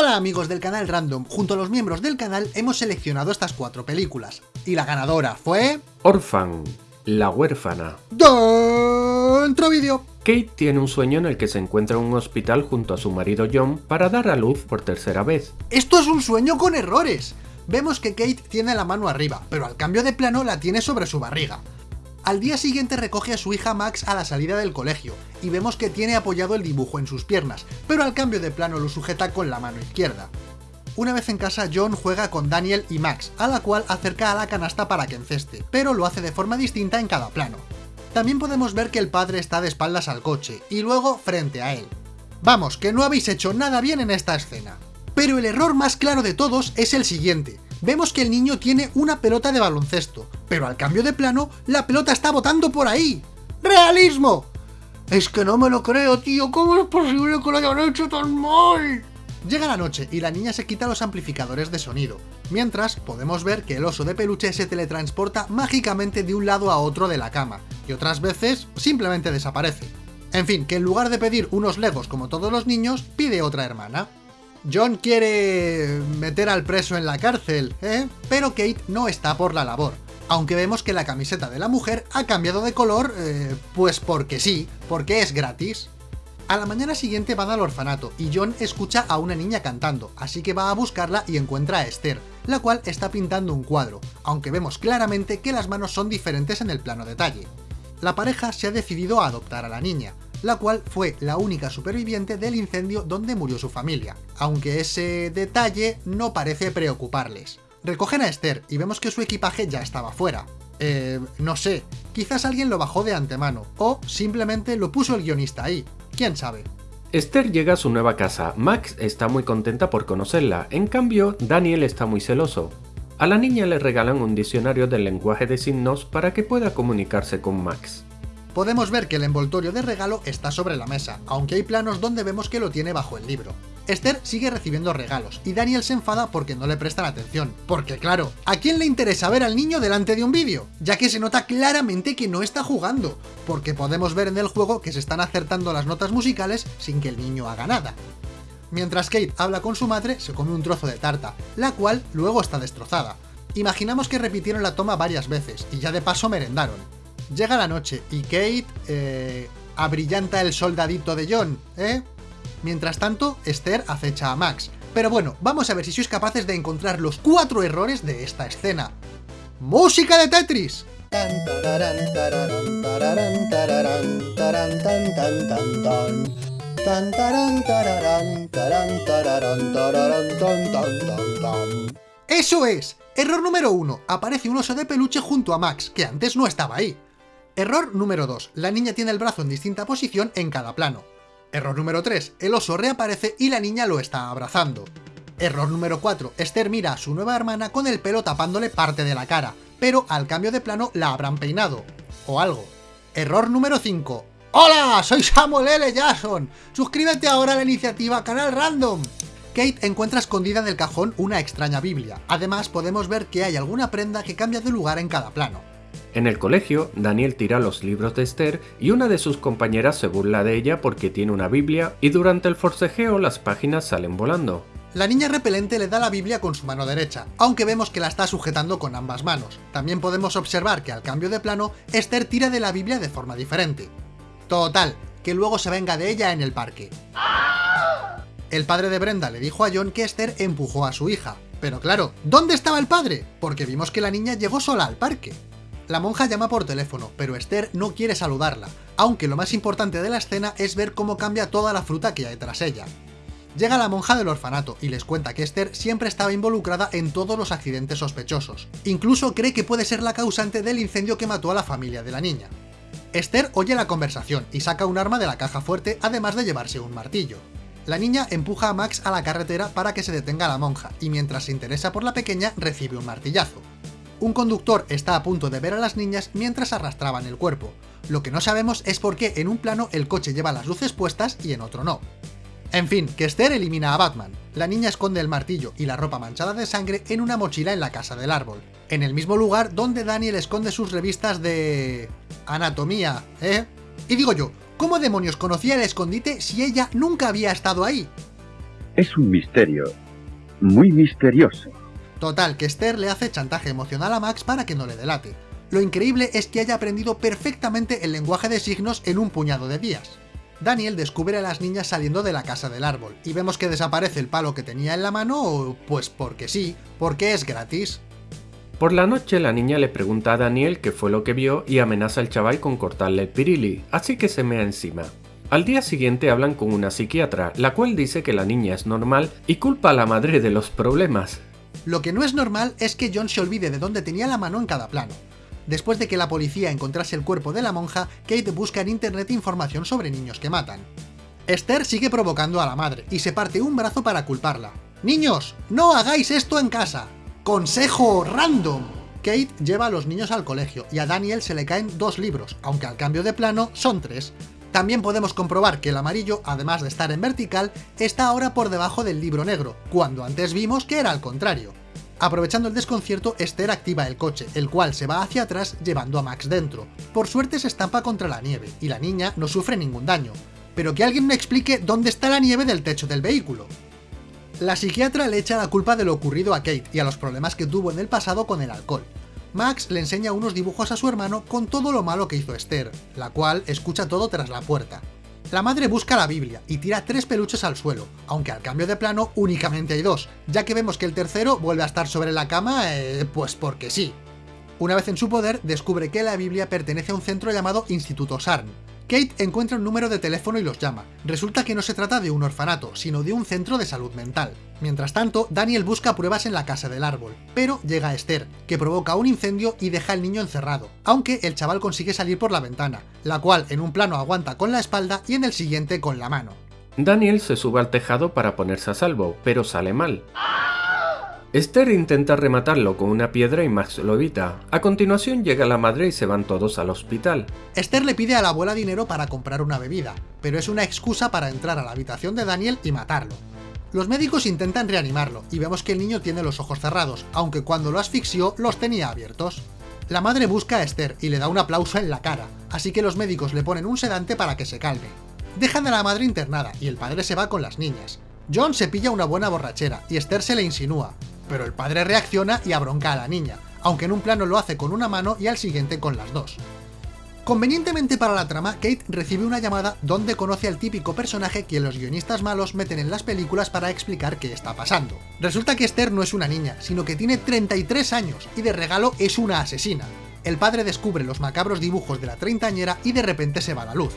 Hola amigos del canal Random, junto a los miembros del canal hemos seleccionado estas cuatro películas, y la ganadora fue... Orphan, la huérfana. Dentro vídeo. Kate tiene un sueño en el que se encuentra en un hospital junto a su marido John para dar a luz por tercera vez. Esto es un sueño con errores. Vemos que Kate tiene la mano arriba, pero al cambio de plano la tiene sobre su barriga. Al día siguiente recoge a su hija Max a la salida del colegio, y vemos que tiene apoyado el dibujo en sus piernas, pero al cambio de plano lo sujeta con la mano izquierda. Una vez en casa, John juega con Daniel y Max, a la cual acerca a la canasta para que enceste, pero lo hace de forma distinta en cada plano. También podemos ver que el padre está de espaldas al coche, y luego frente a él. Vamos, que no habéis hecho nada bien en esta escena. Pero el error más claro de todos es el siguiente. Vemos que el niño tiene una pelota de baloncesto, pero al cambio de plano, la pelota está botando por ahí. ¡Realismo! Es que no me lo creo, tío, ¿cómo es posible que lo hayan hecho tan mal? Llega la noche y la niña se quita los amplificadores de sonido, mientras podemos ver que el oso de peluche se teletransporta mágicamente de un lado a otro de la cama, y otras veces simplemente desaparece. En fin, que en lugar de pedir unos legos como todos los niños, pide otra hermana. John quiere meter al preso en la cárcel, ¿eh? Pero Kate no está por la labor. Aunque vemos que la camiseta de la mujer ha cambiado de color, eh, pues porque sí, porque es gratis. A la mañana siguiente van al orfanato y John escucha a una niña cantando, así que va a buscarla y encuentra a Esther, la cual está pintando un cuadro, aunque vemos claramente que las manos son diferentes en el plano detalle. La pareja se ha decidido a adoptar a la niña, la cual fue la única superviviente del incendio donde murió su familia, aunque ese detalle no parece preocuparles. Recogen a Esther y vemos que su equipaje ya estaba fuera. Eh, no sé, quizás alguien lo bajó de antemano, o simplemente lo puso el guionista ahí, quién sabe. Esther llega a su nueva casa, Max está muy contenta por conocerla, en cambio Daniel está muy celoso. A la niña le regalan un diccionario del lenguaje de signos para que pueda comunicarse con Max. Podemos ver que el envoltorio de regalo está sobre la mesa, aunque hay planos donde vemos que lo tiene bajo el libro. Esther sigue recibiendo regalos, y Daniel se enfada porque no le prestan atención. Porque claro, ¿a quién le interesa ver al niño delante de un vídeo? Ya que se nota claramente que no está jugando, porque podemos ver en el juego que se están acertando las notas musicales sin que el niño haga nada. Mientras Kate habla con su madre, se come un trozo de tarta, la cual luego está destrozada. Imaginamos que repitieron la toma varias veces, y ya de paso merendaron. Llega la noche y Kate eh, abrillanta el soldadito de John, ¿eh? Mientras tanto, Esther acecha a Max. Pero bueno, vamos a ver si sois capaces de encontrar los cuatro errores de esta escena. ¡Música de Tetris! ¡Eso es! Error número uno. Aparece un oso de peluche junto a Max, que antes no estaba ahí. Error número 2. La niña tiene el brazo en distinta posición en cada plano. Error número 3. El oso reaparece y la niña lo está abrazando. Error número 4. Esther mira a su nueva hermana con el pelo tapándole parte de la cara, pero al cambio de plano la habrán peinado. O algo. Error número 5. ¡Hola! Soy Samuel L. Jackson. Suscríbete ahora a la iniciativa Canal Random. Kate encuentra escondida en el cajón una extraña Biblia. Además, podemos ver que hay alguna prenda que cambia de lugar en cada plano. En el colegio, Daniel tira los libros de Esther y una de sus compañeras se burla de ella porque tiene una Biblia y durante el forcejeo las páginas salen volando. La niña repelente le da la Biblia con su mano derecha, aunque vemos que la está sujetando con ambas manos. También podemos observar que al cambio de plano, Esther tira de la Biblia de forma diferente. Total, que luego se venga de ella en el parque. El padre de Brenda le dijo a John que Esther empujó a su hija. Pero claro, ¿dónde estaba el padre? Porque vimos que la niña llegó sola al parque. La monja llama por teléfono, pero Esther no quiere saludarla, aunque lo más importante de la escena es ver cómo cambia toda la fruta que hay tras ella. Llega la monja del orfanato y les cuenta que Esther siempre estaba involucrada en todos los accidentes sospechosos. Incluso cree que puede ser la causante del incendio que mató a la familia de la niña. Esther oye la conversación y saca un arma de la caja fuerte, además de llevarse un martillo. La niña empuja a Max a la carretera para que se detenga la monja, y mientras se interesa por la pequeña, recibe un martillazo. Un conductor está a punto de ver a las niñas mientras arrastraban el cuerpo. Lo que no sabemos es por qué en un plano el coche lleva las luces puestas y en otro no. En fin, que Esther elimina a Batman. La niña esconde el martillo y la ropa manchada de sangre en una mochila en la casa del árbol. En el mismo lugar donde Daniel esconde sus revistas de... anatomía, ¿eh? Y digo yo, ¿cómo demonios conocía el escondite si ella nunca había estado ahí? Es un misterio. Muy misterioso. Total, que Esther le hace chantaje emocional a Max para que no le delate. Lo increíble es que haya aprendido perfectamente el lenguaje de signos en un puñado de días. Daniel descubre a las niñas saliendo de la casa del árbol, y vemos que desaparece el palo que tenía en la mano, pues porque sí, porque es gratis. Por la noche la niña le pregunta a Daniel qué fue lo que vio y amenaza al chaval con cortarle el pirili, así que se mea encima. Al día siguiente hablan con una psiquiatra, la cual dice que la niña es normal y culpa a la madre de los problemas. Lo que no es normal es que John se olvide de dónde tenía la mano en cada plano. Después de que la policía encontrase el cuerpo de la monja, Kate busca en internet información sobre niños que matan. Esther sigue provocando a la madre y se parte un brazo para culparla. ¡Niños! ¡No hagáis esto en casa! ¡Consejo random! Kate lleva a los niños al colegio y a Daniel se le caen dos libros, aunque al cambio de plano son tres. También podemos comprobar que el amarillo, además de estar en vertical, está ahora por debajo del libro negro, cuando antes vimos que era al contrario. Aprovechando el desconcierto, Esther activa el coche, el cual se va hacia atrás llevando a Max dentro. Por suerte se estampa contra la nieve, y la niña no sufre ningún daño. Pero que alguien me explique dónde está la nieve del techo del vehículo. La psiquiatra le echa la culpa de lo ocurrido a Kate y a los problemas que tuvo en el pasado con el alcohol. Max le enseña unos dibujos a su hermano con todo lo malo que hizo Esther, la cual escucha todo tras la puerta. La madre busca la Biblia y tira tres peluches al suelo, aunque al cambio de plano únicamente hay dos, ya que vemos que el tercero vuelve a estar sobre la cama, eh, pues porque sí. Una vez en su poder, descubre que la Biblia pertenece a un centro llamado Instituto Sarn, Kate encuentra un número de teléfono y los llama. Resulta que no se trata de un orfanato, sino de un centro de salud mental. Mientras tanto, Daniel busca pruebas en la casa del árbol, pero llega Esther, que provoca un incendio y deja al niño encerrado, aunque el chaval consigue salir por la ventana, la cual en un plano aguanta con la espalda y en el siguiente con la mano. Daniel se sube al tejado para ponerse a salvo, pero sale mal. Esther intenta rematarlo con una piedra y Max lo evita. A continuación llega la madre y se van todos al hospital. Esther le pide a la abuela dinero para comprar una bebida, pero es una excusa para entrar a la habitación de Daniel y matarlo. Los médicos intentan reanimarlo, y vemos que el niño tiene los ojos cerrados, aunque cuando lo asfixió los tenía abiertos. La madre busca a Esther y le da un aplauso en la cara, así que los médicos le ponen un sedante para que se calme. Dejan a la madre internada y el padre se va con las niñas. John se pilla una buena borrachera y Esther se le insinúa, pero el padre reacciona y abronca a la niña, aunque en un plano lo hace con una mano y al siguiente con las dos. Convenientemente para la trama, Kate recibe una llamada donde conoce al típico personaje que los guionistas malos meten en las películas para explicar qué está pasando. Resulta que Esther no es una niña, sino que tiene 33 años y de regalo es una asesina. El padre descubre los macabros dibujos de la treintañera y de repente se va la luz.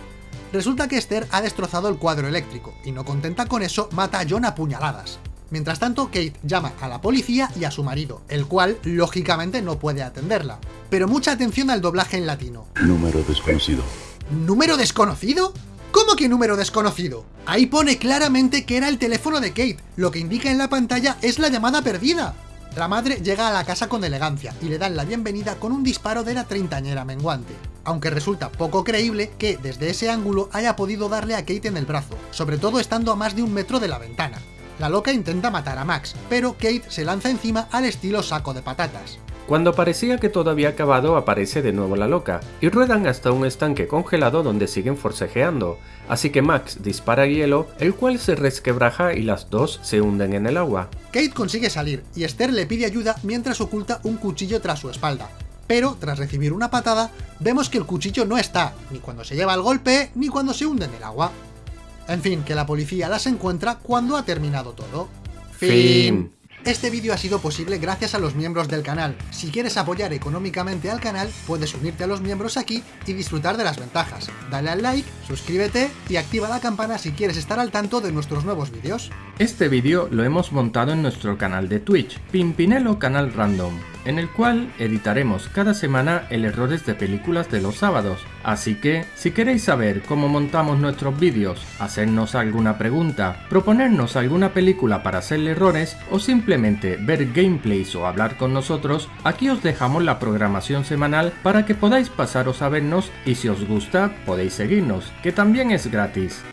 Resulta que Esther ha destrozado el cuadro eléctrico, y no contenta con eso, mata a John a puñaladas. Mientras tanto, Kate llama a la policía y a su marido, el cual, lógicamente, no puede atenderla. Pero mucha atención al doblaje en latino. Número desconocido. ¿Número desconocido? ¿Cómo que número desconocido? Ahí pone claramente que era el teléfono de Kate, lo que indica en la pantalla es la llamada perdida. La madre llega a la casa con elegancia y le dan la bienvenida con un disparo de la treintañera menguante. Aunque resulta poco creíble que desde ese ángulo haya podido darle a Kate en el brazo, sobre todo estando a más de un metro de la ventana. La loca intenta matar a Max, pero Kate se lanza encima al estilo saco de patatas. Cuando parecía que todo había acabado, aparece de nuevo la loca, y ruedan hasta un estanque congelado donde siguen forcejeando, así que Max dispara hielo, el cual se resquebraja y las dos se hunden en el agua. Kate consigue salir, y Esther le pide ayuda mientras oculta un cuchillo tras su espalda, pero tras recibir una patada, vemos que el cuchillo no está, ni cuando se lleva el golpe, ni cuando se hunde en el agua. En fin, que la policía las encuentra cuando ha terminado todo. Fin. Este vídeo ha sido posible gracias a los miembros del canal. Si quieres apoyar económicamente al canal, puedes unirte a los miembros aquí y disfrutar de las ventajas. Dale al like, suscríbete y activa la campana si quieres estar al tanto de nuestros nuevos vídeos. Este vídeo lo hemos montado en nuestro canal de Twitch, Pimpinelo Canal Random en el cual editaremos cada semana el errores de películas de los sábados. Así que, si queréis saber cómo montamos nuestros vídeos, hacernos alguna pregunta, proponernos alguna película para hacerle errores o simplemente ver gameplays o hablar con nosotros, aquí os dejamos la programación semanal para que podáis pasaros a vernos y si os gusta podéis seguirnos, que también es gratis.